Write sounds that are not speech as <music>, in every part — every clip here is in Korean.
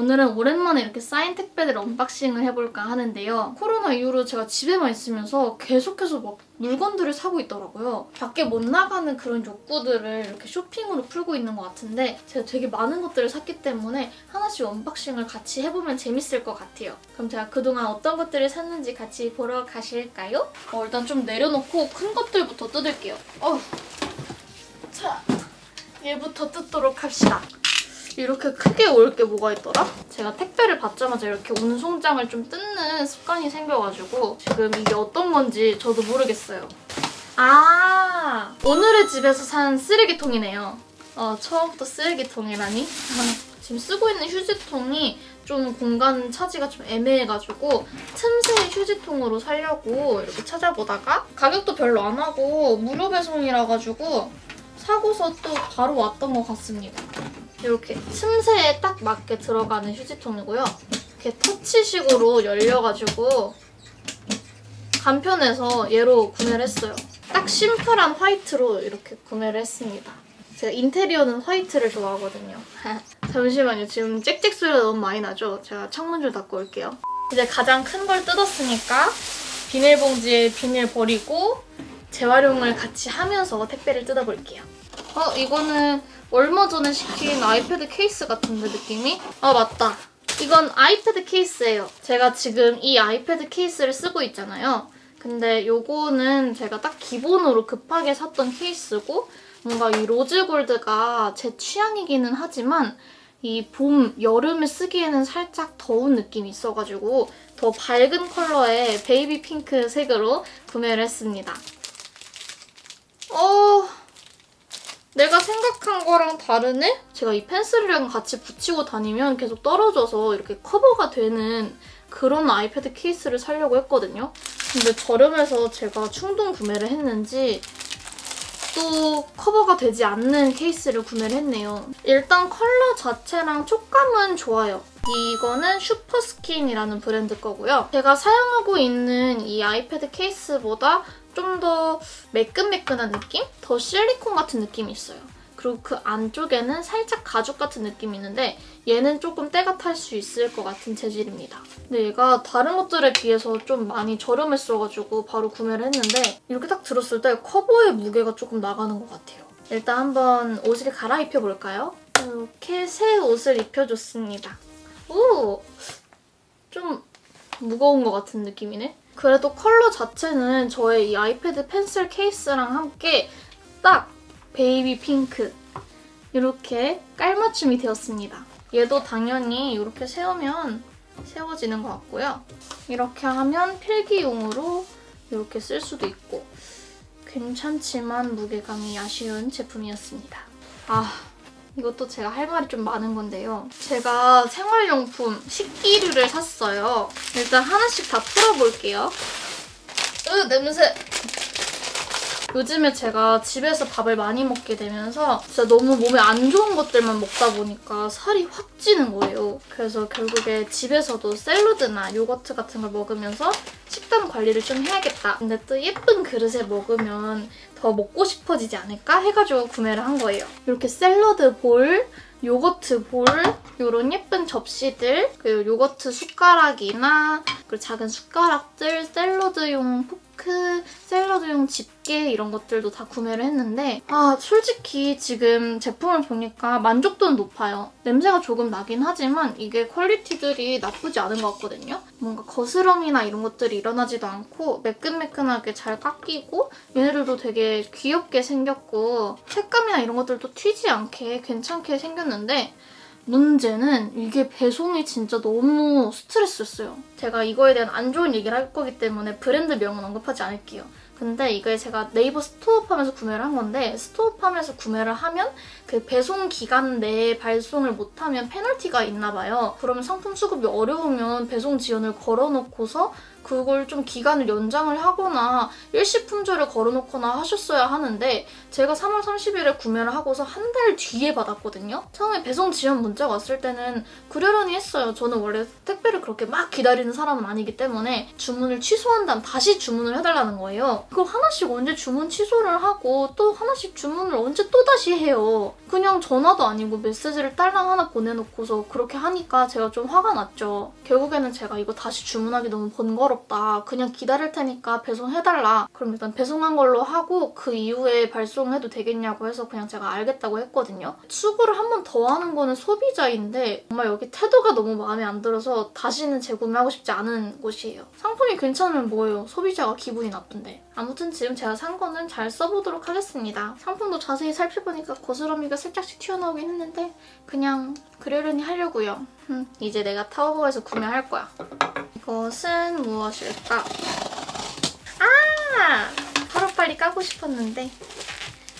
오늘은 오랜만에 이렇게 쌓인 택배들 unboxing을 해볼까 하는데요. 코로나 이후로 제가 집에만 있으면서 계속해서 막 물건들을 사고 있더라고요. 밖에 못 나가는 그런 욕구들을 이렇게 쇼핑으로 풀고 있는 것 같은데 제가 되게 많은 것들을 샀기 때문에 하나씩 unboxing을 같이 해보면 재밌을 것 같아요. 그럼 제가 그동안 어떤 것들을 샀는지 같이 보러 가실까요? 어, 일단 좀 내려놓고 큰 것들부터 뜯을게요. 어휴. 자, 얘부터 뜯도록 합시다. 이렇게 크게 올 게 뭐가 있더라? 제가 택배를 받자마자 이렇게 운송장을 좀 뜯는 습관이 생겨가지고 지금 이게 어떤 건지 저도 모르겠어요. 아 오늘의 집에서 산 쓰레기통이네요. 어 처음부터 쓰레기통이라니? <laughs> 지금 쓰고 있는 휴지통이 좀 공간 차지가 좀 애매해가지고 틈새 휴지통으로 살려고 이렇게 찾아보다가 가격도 별로 안 하고 무료 배송이라 가지고 사고서 또 바로 왔던 것 같습니다. 이렇게 틈새에 딱 맞게 들어가는 휴지통이고요. 이렇게 터치식으로 열려가지고 간편해서 얘로 구매를 했어요. 딱 심플한 화이트로 이렇게 구매를 했습니다. 제가 인테리어는 화이트를 좋아하거든요. <laughs> 잠시만요. 지금 짹짹 소리가 너무 많이 나죠? 제가 창문 좀 닫고 올게요. 이제 가장 큰 걸 뜯었으니까 비닐봉지에 비닐 버리고 재활용을 같이 하면서 택배를 뜯어볼게요. 어, 이거는 얼마 전에 시킨 아이패드 케이스 같은데 느낌이? 아 맞다. 이건 아이패드 케이스예요. 제가 지금 이 아이패드 케이스를 쓰고 있잖아요. 근데 요거는 제가 딱 기본으로 급하게 샀던 케이스고 뭔가 이 rose gold가 제 취향이기는 하지만 이 봄, 여름에 쓰기에는 살짝 더운 느낌이 있어가지고 더 밝은 컬러의 baby pink 색으로 구매를 했습니다. 어... 내가 생각한 거랑 다르네? 제가 이 pencil이랑 같이 붙이고 다니면 계속 떨어져서 이렇게 커버가 되는 그런 아이패드 케이스를 사려고 했거든요. 근데 저렴해서 제가 충동 구매를 했는지 또 커버가 되지 않는 케이스를 구매를 했네요. 일단 컬러 자체랑 촉감은 좋아요. 이거는 슈퍼스킨이라는 브랜드 거고요. 제가 사용하고 있는 이 아이패드 케이스보다 좀 더 매끈매끈한 느낌? 더 실리콘 같은 느낌이 있어요. 그리고 그 안쪽에는 살짝 가죽 같은 느낌이 있는데 얘는 조금 때가 탈 수 있을 것 같은 재질입니다. 근데 얘가 다른 것들에 비해서 좀 많이 저렴했어가지고 바로 구매를 했는데 이렇게 딱 들었을 때 커버의 무게가 조금 나가는 것 같아요. 일단 한번 옷을 갈아입혀볼까요? 이렇게 새 옷을 입혀줬습니다. 오! 좀 무거운 것 같은 느낌이네? 그래도 컬러 자체는 저의 이 아이패드 펜슬 케이스랑 함께 딱 베이비 핑크 이렇게 깔맞춤이 되었습니다. 얘도 당연히 이렇게 세우면 세워지는 것 같고요. 이렇게 하면 필기용으로 이렇게 쓸 수도 있고 괜찮지만 무게감이 아쉬운 제품이었습니다. 아 이것도 제가 할 말이 좀 많은 건데요. 제가 생활용품 식기류를 샀어요. 일단 하나씩 다 풀어볼게요. 으 냄새! 요즘에 제가 집에서 밥을 많이 먹게 되면서 진짜 너무 몸에 안 좋은 것들만 먹다 보니까 살이 확 찌는 거예요. 그래서 결국에 집에서도 샐러드나 요거트 같은 걸 먹으면서 식단 관리를 좀 해야겠다. 근데 또 예쁜 그릇에 먹으면 더 먹고 싶어지지 않을까 해가지고 구매를 한 거예요. 이렇게 샐러드 볼, 요거트 볼, 이런 예쁜 접시들, 그리고 요거트 숟가락이나 그리고 작은 숟가락들, 샐러드용 포크, 샐러드용 집게 이런 것들도 다 구매를 했는데 아 솔직히 지금 제품을 보니까 만족도는 높아요. 냄새가 조금 나긴 하지만 이게 quality들이 나쁘지 않은 것 같거든요. 뭔가 거스러미나 이런 것들이 일어나지도 않고 매끈매끈하게 잘 깎이고 얘네들도 되게 귀엽게 생겼고 색감이나 이런 것들도 튀지 않게 괜찮게 생겼는데 문제는 이게 배송이 진짜 너무 스트레스였어요. 제가 이거에 대한 안 좋은 얘기를 할 거기 때문에 브랜드 명은 언급하지 않을게요. 근데 이걸 제가 네이버 스토어팜에서 구매를 한 건데 스토어팜에서 구매를 하면 그 배송 기간 내에 발송을 못하면 페널티가 있나 봐요. 그러면 상품 수급이 어려우면 배송 지연을 걸어놓고서 그걸 좀 기간을 연장을 하거나 일시 품절을 걸어놓거나 하셨어야 하는데 제가 3월 30일에 구매를 하고서 한 달 뒤에 받았거든요. 처음에 배송 지연 문자가 왔을 때는 그러려니 했어요. 저는 원래 택배를 그렇게 막 기다리는 사람은 아니기 때문에 주문을 취소한 다음 다시 주문을 해달라는 거예요. 그걸 하나씩 언제 주문 취소를 하고 또 하나씩 주문을 언제 또 다시 해요. 그냥 전화도 아니고 메시지를 딸랑 하나 보내놓고서 그렇게 하니까 제가 좀 화가 났죠. 결국에는 제가 이거 다시 주문하기 너무 번거 롭다. 그냥 기다릴 테니까 배송해달라. 그럼 일단 배송한 걸로 하고 그 이후에 발송해도 되겠냐고 해서 그냥 제가 알겠다고 했거든요. 수고를 한 번 더 하는 거는 소비자인데 정말 여기 태도가 너무 마음에 안 들어서 다시는 재구매하고 싶지 않은 곳이에요. 상품이 괜찮으면 뭐예요? 소비자가 기분이 나쁜데. 아무튼 지금 제가 산 거는 잘 써보도록 하겠습니다. 상품도 자세히 살펴보니까 거스러미가 살짝씩 튀어나오긴 했는데 그냥 그러려니 하려고요. 음, 이제 내가 타오버에서 구매할 거야. 이것은 무엇일까? 아! 하루빨리 까고 싶었는데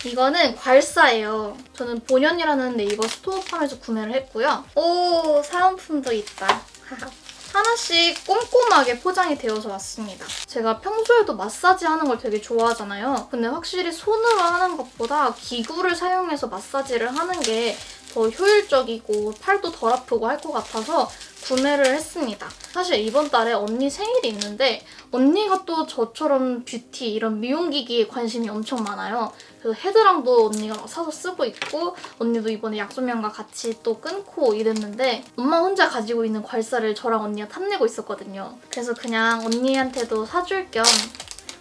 이거는 괄사예요. 저는 본연이라는 네이버 스토어팜에서 구매를 했고요. 오, 사은품도 있다. <laughs> 하나씩 꼼꼼하게 포장이 되어서 왔습니다. 제가 평소에도 마사지 하는 걸 되게 좋아하잖아요. 근데 확실히 손으로 하는 것보다 기구를 사용해서 마사지를 하는 게 더 효율적이고 팔도 덜 아프고 할 것 같아서 구매를 했습니다. 사실 이번 달에 언니 생일이 있는데 언니가 또 저처럼 뷰티 이런 미용기기에 관심이 엄청 많아요. 그래서 헤드랑도 언니가 막 사서 쓰고 있고 언니도 이번에 약소면과 같이 또 끊고 이랬는데 엄마 혼자 가지고 있는 괄사를 저랑 언니가 탐내고 있었거든요. 그래서 그냥 언니한테도 사줄 겸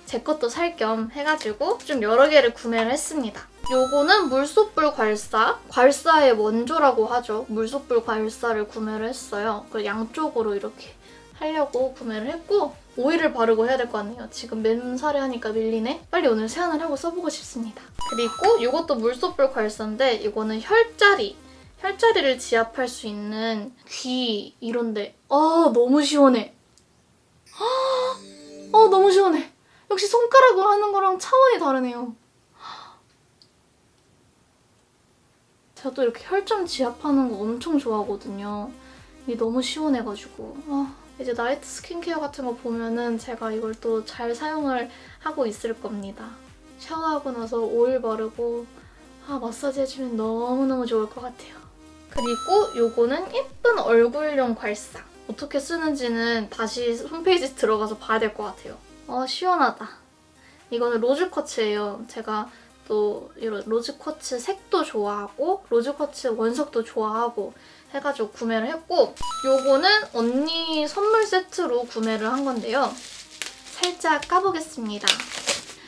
제 것도 살 겸 해가지고 좀 여러 개를 구매를 했습니다. 요거는 물소불 괄사, 괄사의 원조라고 하죠. 물소불 괄사를 구매를 했어요. 그 양쪽으로 이렇게 하려고 구매를 했고 오일을 바르고 해야 될거 아니에요. 지금 맨살에 하니까 밀리네. 빨리 오늘 세안을 하고 써보고 싶습니다. 그리고 이것도 물소불 괄사인데 이거는 혈자리. 혈자리를 지압할 수 있는 귀 이런데 아 너무 시원해. 아 너무 시원해. 역시 손가락으로 하는 거랑 차원이 다르네요. 제가 또 이렇게 혈점 지압하는 거 엄청 좋아하거든요. 이게 너무 시원해가지고 아, 이제 나이트 스킨케어 같은 거 보면은 제가 이걸 또 잘 사용을 하고 있을 겁니다. 샤워하고 나서 오일 바르고 아, 마사지 해주면 너무너무 좋을 것 같아요. 그리고 요거는 예쁜 얼굴용 괄사. 어떻게 쓰는지는 다시 홈페이지 들어가서 봐야 될 것 같아요. 어, 시원하다. 이거는 rose quartz예요. 제가 또 이런 rose quartz 색도 좋아하고 rose quartz 원석도 좋아하고 해가지고 구매를 했고 요거는 언니 선물 세트로 구매를 한 건데요. 살짝 까보겠습니다.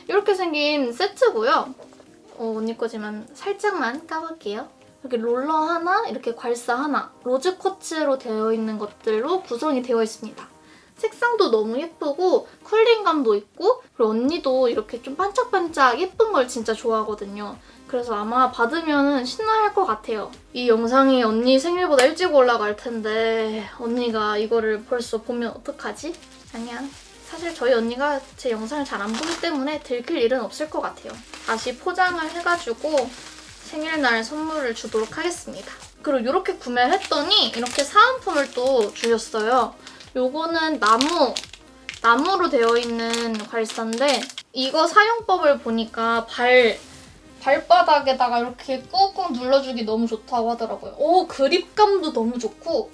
이렇게 생긴 세트고요. 어, 언니 거지만 살짝만 까볼게요. 이렇게 롤러 하나, 이렇게 괄사 하나, rose quartz로 되어 있는 것들로 구성이 되어 있습니다. 색상도 너무 예쁘고 cooling감도 있고 그리고 언니도 이렇게 좀 반짝반짝 예쁜 걸 진짜 좋아하거든요. 그래서 아마 받으면 신나할 것 같아요. 이 영상이 언니 생일보다 일찍 올라갈 텐데 언니가 이거를 벌써 보면 어떡하지? 아니야. 사실 저희 언니가 제 영상을 잘 안 보기 때문에 들킬 일은 없을 것 같아요. 다시 포장을 해가지고 생일날 선물을 주도록 하겠습니다. 그리고 이렇게 구매를 했더니 이렇게 사은품을 또 주셨어요. 요거는 나무, 나무로 되어 있는 괄사인데 이거 사용법을 보니까 발, 발바닥에다가 이렇게 꾹꾹 눌러주기 너무 좋다고 하더라고요. 오, 그립감도 너무 좋고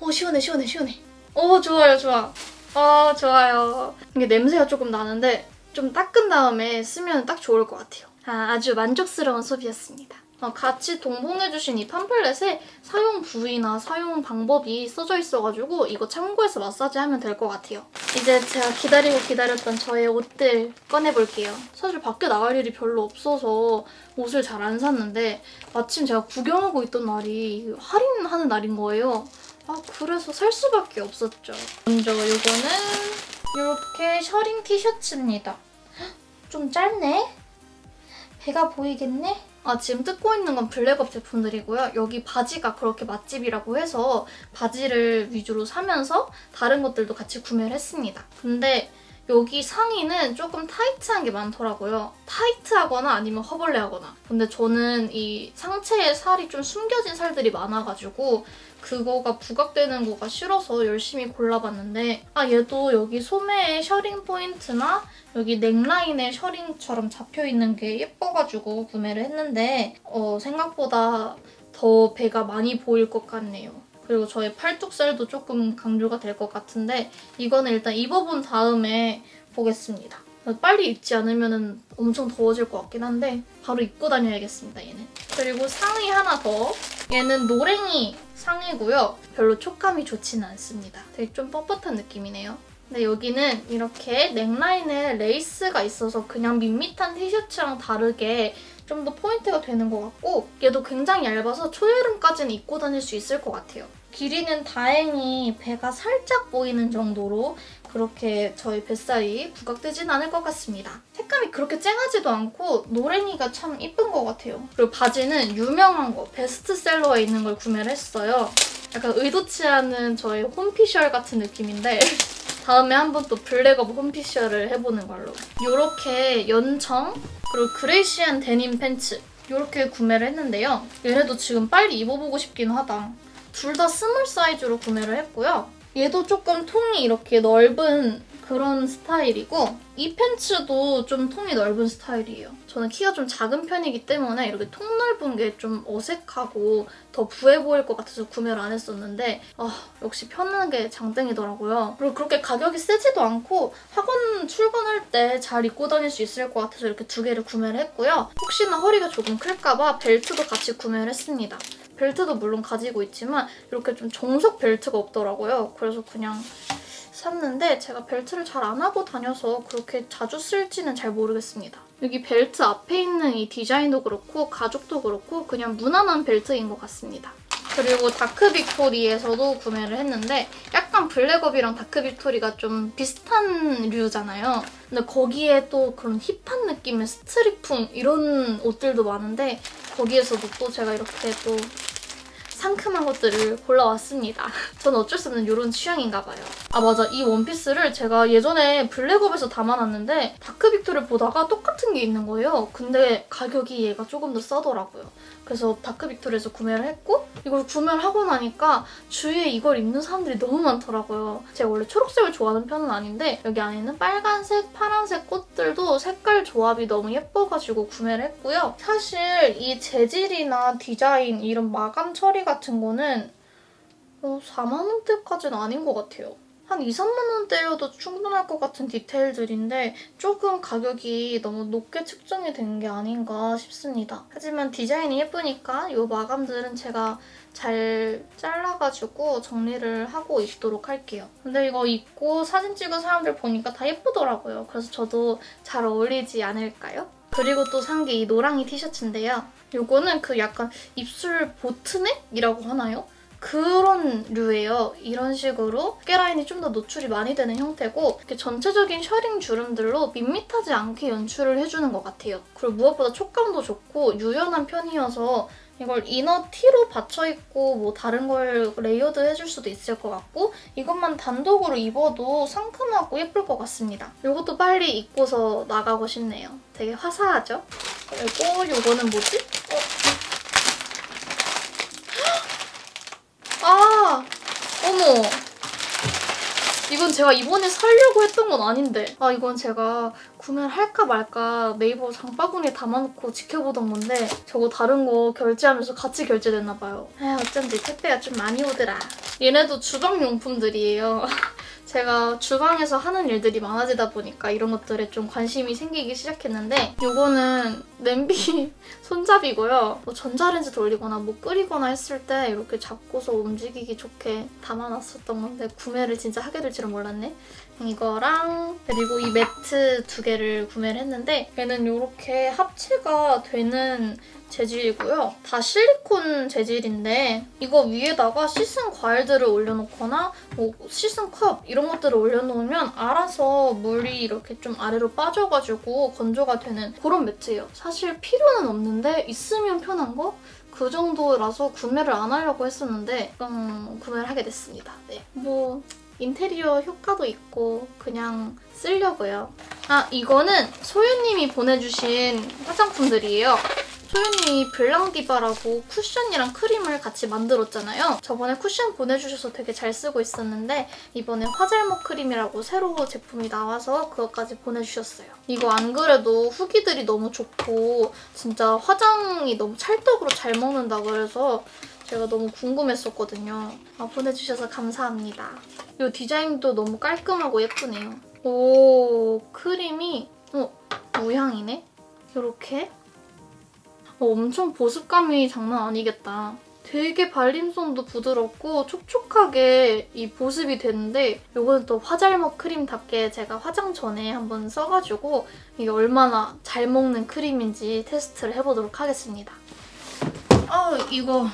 오, 시원해, 시원해, 시원해. 오, 좋아요, 좋아. 아, 좋아요. 이게 냄새가 조금 나는데 좀 닦은 다음에 쓰면 딱 좋을 것 같아요. 아, 아주 만족스러운 소비였습니다. 어, 같이 동봉해주신 이 팜플렛에 사용 부위나 사용 방법이 써져 있어가지고 이거 참고해서 마사지하면 될 것 같아요. 이제 제가 기다리고 기다렸던 저의 옷들 꺼내볼게요. 사실 밖에 나갈 일이 별로 없어서 옷을 잘 안 샀는데 마침 제가 구경하고 있던 날이 할인하는 날인 거예요. 아 그래서 살 수밖에 없었죠. 먼저 이거는 이렇게 셔링 티셔츠입니다. 좀 짧네? 배가 보이겠네? 아 지금 뜯고 있는 건 블랙업 제품들이고요. 여기 바지가 그렇게 맛집이라고 해서 바지를 위주로 사면서 다른 것들도 같이 구매를 했습니다. 근데 여기 상의는 조금 타이트한 게 많더라고요. 타이트하거나 아니면 허벌레하거나. 근데 저는 이 상체에 살이 좀 숨겨진 살들이 많아가지고 그거가 부각되는 거가 싫어서 열심히 골라봤는데 아 얘도 여기 소매에 셔링 포인트나 여기 넥라인에 셔링처럼 잡혀있는 게 예뻐가지고 구매를 했는데 어, 생각보다 더 배가 많이 보일 것 같네요. 그리고 저의 팔뚝살도 조금 강조가 될 것 같은데 이거는 일단 입어본 다음에 보겠습니다. 빨리 입지 않으면 엄청 더워질 것 같긴 한데 바로 입고 다녀야겠습니다, 얘는. 그리고 상의 하나 더. 얘는 노랭이 상의고요. 별로 촉감이 좋지는 않습니다. 되게 좀 뻣뻣한 느낌이네요. 근데 여기는 이렇게 넥라인에 레이스가 있어서 그냥 밋밋한 티셔츠랑 다르게 좀 더 포인트가 되는 것 같고 얘도 굉장히 얇아서 초여름까지는 입고 다닐 수 있을 것 같아요. 길이는 다행히 배가 살짝 보이는 정도로 그렇게 저의 뱃살이 부각되진 않을 것 같습니다. 색감이 그렇게 쨍하지도 않고 노랭이가 참 이쁜 것 같아요. 그리고 바지는 유명한 거, 베스트셀러에 있는 걸 구매를 했어요. 약간 의도치 않은 저의 홈피셜 같은 느낌인데 <laughs> 다음에 한번 또 블랙업 홈피셜을 해보는 걸로. 이렇게 연청 그리고 greyish한 데님 팬츠 이렇게 구매를 했는데요. 얘네도 지금 빨리 입어보고 싶긴 하다. 둘 다 small 사이즈로 구매를 했고요. 얘도 조금 통이 이렇게 넓은 그런 스타일이고 이 팬츠도 좀 통이 넓은 스타일이에요. 저는 키가 좀 작은 편이기 때문에 이렇게 통 넓은 게 좀 어색하고 더 부해 보일 것 같아서 구매를 안 했었는데 아 역시 편한 게 장땡이더라고요. 그리고 그렇게 가격이 세지도 않고 학원 출근할 때 잘 입고 다닐 수 있을 것 같아서 이렇게 두 개를 구매를 했고요. 혹시나 허리가 조금 클까 봐 벨트도 같이 구매를 했습니다. 벨트도 물론 가지고 있지만 이렇게 좀 정석 벨트가 없더라고요. 그래서 그냥 샀는데 제가 벨트를 잘 안 하고 다녀서 그렇게 자주 쓸지는 잘 모르겠습니다. 여기 벨트 앞에 있는 이 디자인도 그렇고 가죽도 그렇고 그냥 무난한 벨트인 것 같습니다. 그리고 다크 빅토리에서도 구매를 했는데 약간 블랙업이랑 다크 빅토리가 좀 비슷한 류잖아요. 근데 거기에 또 그런 힙한 느낌의 스트릿풍 이런 옷들도 많은데 거기에서도 또 제가 이렇게 또 상큼한 것들을 골라왔습니다. 저는 어쩔 수 없는 이런 취향인가 봐요. 아 맞아 이 원피스를 제가 예전에 블랙업에서 담아놨는데 다크빅토를 보다가 똑같은 게 있는 거예요. 근데 가격이 얘가 조금 더 싸더라고요. 그래서 다크빅토리에서 구매를 했고 이걸 구매를 하고 나니까 주위에 이걸 입는 사람들이 너무 많더라고요. 제가 원래 초록색을 좋아하는 편은 아닌데 여기 안에 있는 빨간색, 파란색 꽃들도 색깔 조합이 너무 예뻐가지고 구매를 했고요. 사실 이 재질이나 디자인 이런 마감 처리가 같은 거는 어, 4만 원대까지는 아닌 것 같아요. 한 2, 3만 원대여도 충분할 것 같은 디테일들인데 조금 가격이 너무 높게 측정이 된 게 아닌가 싶습니다. 하지만 디자인이 예쁘니까 이 마감들은 제가 잘 잘라가지고 정리를 하고 입도록 할게요. 근데 이거 입고 사진 찍은 사람들 보니까 다 예쁘더라고요. 그래서 저도 잘 어울리지 않을까요? 그리고 또 산 게 이 노랑이 티셔츠인데요. 이거는 그 약간 입술 보트넥이라고 하나요? 그런 류예요. 이런 식으로 어깨 라인이 좀 더 노출이 많이 되는 형태고 이렇게 전체적인 셔링 주름들로 밋밋하지 않게 연출을 해주는 것 같아요. 그리고 무엇보다 촉감도 좋고 유연한 편이어서 이걸 inner 티로 받쳐입고 뭐 다른 걸 layered 해줄 수도 있을 것 같고 이것만 단독으로 입어도 상큼하고 예쁠 것 같습니다. 이것도 빨리 입고서 나가고 싶네요. 되게 화사하죠? 그리고 이거는 뭐지? 어. 아! 이건 제가 이번에 사려고 했던 건 아닌데 아 이건 제가 구매를 할까 말까 네이버 장바구니에 담아놓고 지켜보던 건데 저거 다른 거 결제하면서 같이 결제됐나 봐요. 아 어쩐지 택배가 좀 많이 오더라. 얘네도 주방용품들이에요. 제가 주방에서 하는 일들이 많아지다 보니까 이런 것들에 좀 관심이 생기기 시작했는데 이거는 냄비 <laughs> 손잡이고요. 뭐 전자레인지 돌리거나 뭐 끓이거나 했을 때 이렇게 잡고서 움직이기 좋게 담아놨었던 건데 구매를 진짜 하게 될 줄은 몰랐네. 이거랑 그리고 이 매트 두 개를 구매를 했는데 얘는 이렇게 합체가 되는 재질이고요. 다 실리콘 재질인데 이거 위에다가 씻은 과일들을 올려놓거나 뭐 씻은 컵 이런 것들을 올려놓으면 알아서 물이 이렇게 좀 아래로 빠져가지고 건조가 되는 그런 매트예요. 사실 필요는 없는데 있으면 편한 거? 그 정도라서 구매를 안 하려고 했었는데 음, 구매를 하게 됐습니다. 네. 뭐 인테리어 효과도 있고 그냥 쓰려고요. 아 이거는 소유님이 보내주신 화장품들이에요. 소윤이 블랑디바라고 쿠션이랑 크림을 같이 만들었잖아요. 저번에 쿠션 보내주셔서 되게 잘 쓰고 있었는데 이번에 화잘먹 크림이라고 새로 제품이 나와서 그것까지 보내주셨어요. 이거 안 그래도 후기들이 너무 좋고 진짜 화장이 너무 찰떡으로 잘 먹는다 그래서 제가 너무 궁금했었거든요. 아, 보내주셔서 감사합니다. 이 디자인도 너무 깔끔하고 예쁘네요. 오, 크림이 어, 무향이네? 이렇게 어, 엄청 보습감이 장난 아니겠다. 되게 발림성도 부드럽고 촉촉하게 이 보습이 되는데 이거는 또 화잘먹 크림답게 제가 화장 전에 한번 써가지고 이게 얼마나 잘 먹는 크림인지 테스트를 해보도록 하겠습니다. 아 이거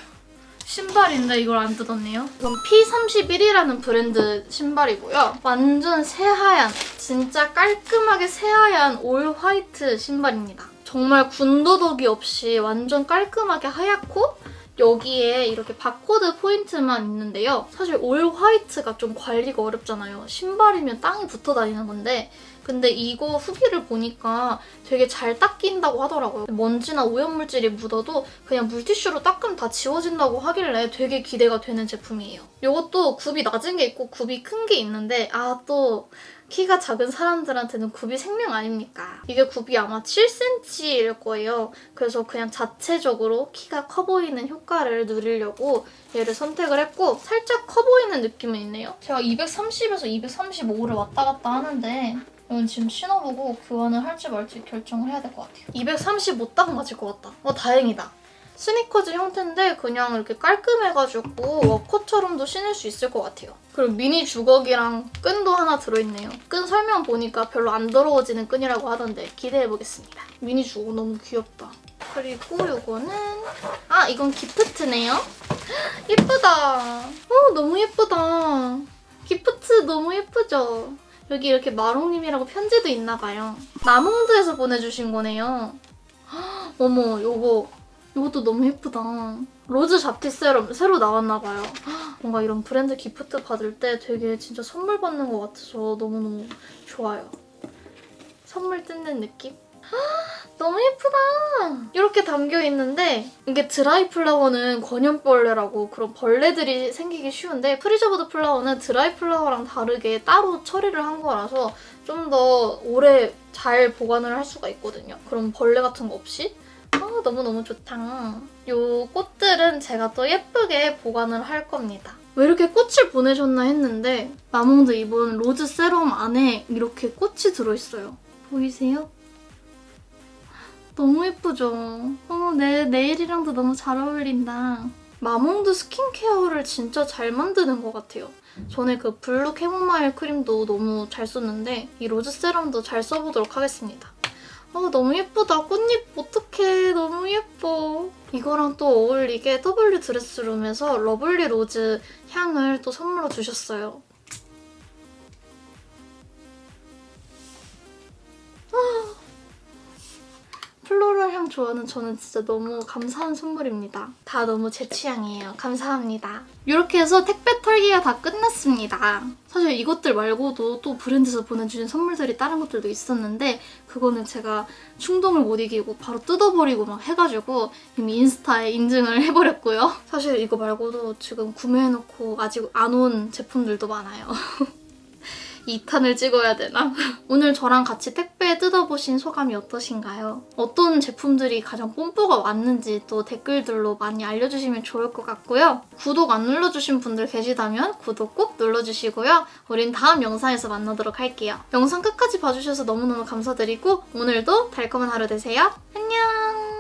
신발인데 이걸 안 뜯었네요. 이건 P31이라는 브랜드 신발이고요. 완전 새하얀, 진짜 깔끔하게 새하얀 all white 신발입니다. 정말 군더더기 없이 완전 깔끔하게 하얗고 여기에 이렇게 바코드 포인트만 있는데요. 사실 all white가 좀 관리가 어렵잖아요. 신발이면 땅에 붙어 다니는 건데 근데 이거 후기를 보니까 되게 잘 닦인다고 하더라고요. 먼지나 오염물질이 묻어도 그냥 물티슈로 닦으면 다 지워진다고 하길래 되게 기대가 되는 제품이에요. 이것도 굽이 낮은 게 있고 굽이 큰 게 있는데 아또 키가 작은 사람들한테는 굽이 생명 아닙니까? 이게 굽이 아마 7cm일 거예요. 그래서 그냥 자체적으로 키가 커 보이는 효과를 누리려고 얘를 선택을 했고 살짝 커 보이는 느낌은 있네요. 제가 230에서 235를 왔다 갔다 하는데 이건 지금 신어보고 교환을 할지 말지 결정을 해야 될 것 같아요. 235 딱 맞을 것 같다. 어 다행이다. 스니커즈 형태인데 그냥 이렇게 깔끔해가지고 워커처럼도 신을 수 있을 것 같아요. 그리고 미니 주걱이랑 끈도 하나 들어있네요. 끈 설명 보니까 별로 안 더러워지는 끈이라고 하던데 기대해보겠습니다. 미니 주걱 너무 귀엽다. 그리고 이거는 아 이건 기프트네요. <gasps> 예쁘다. 어 너무 예쁘다. gift 너무 예쁘죠? 여기 이렇게 마롱님이라고 편지도 있나봐요. 마몽드에서 보내주신 거네요. <gasps> 어머, 요거 이것도 너무 예쁘다. 로즈 잡티 세럼 새로 나왔나봐요. 뭔가 이런 브랜드 gift 받을 때 되게 진짜 선물 받는 것 같아서 너무너무 좋아요. 선물 뜯는 느낌? <gasps> 너무 예쁘다! 이렇게 담겨있는데 이게 드라이 플라워는 권연벌레라고 그런 벌레들이 생기기 쉬운데 preserved flower는 드라이 플라워랑 다르게 따로 처리를 한 거라서 좀 더 오래 잘 보관을 할 수가 있거든요. 그럼 벌레 같은 거 없이 아, 너무너무 좋다. 이 꽃들은 제가 또 예쁘게 보관을 할 겁니다. 왜 이렇게 꽃을 보내셨나 했는데 마몽드 이번 로즈 세럼 안에 이렇게 꽃이 들어있어요. 보이세요? 너무 예쁘죠? 어머, 내 네일이랑도 너무 잘 어울린다. 마몽드 스킨케어를 진짜 잘 만드는 것 같아요. 전에 그 블루 캐모마일 크림도 너무 잘 썼는데 이 로즈 세럼도 잘 써보도록 하겠습니다. 어, 너무 예쁘다. 꽃잎 어떡해. 너무 예뻐. 이거랑 또 어울리게 W 드레스룸에서 러블리 로즈 향을 또 선물로 주셨어요. floral 향 좋아하는 저는 진짜 너무 감사한 선물입니다. 다 너무 제 취향이에요. 감사합니다. 이렇게 해서 택배 털기가 다 끝났습니다. 사실 이것들 말고도 또 브랜드에서 보내주신 선물들이 다른 것들도 있었는데 그거는 제가 충동을 못 이기고 바로 뜯어버리고 막 해가지고 이미 인스타에 인증을 해버렸고요. 사실 이거 말고도 지금 구매해놓고 아직 안 온 제품들도 많아요. <laughs> 2탄을 찍어야 되나? <laughs> 오늘 저랑 같이 택배 뜯어보신 소감이 어떠신가요? 어떤 제품들이 가장 뽐뿌가 왔는지 또 댓글들로 많이 알려주시면 좋을 것 같고요. 구독 안 눌러주신 분들 계시다면 구독 꼭 눌러주시고요. 우린 다음 영상에서 만나도록 할게요. 영상 끝까지 봐주셔서 너무너무 감사드리고 오늘도 달콤한 하루 되세요. 안녕!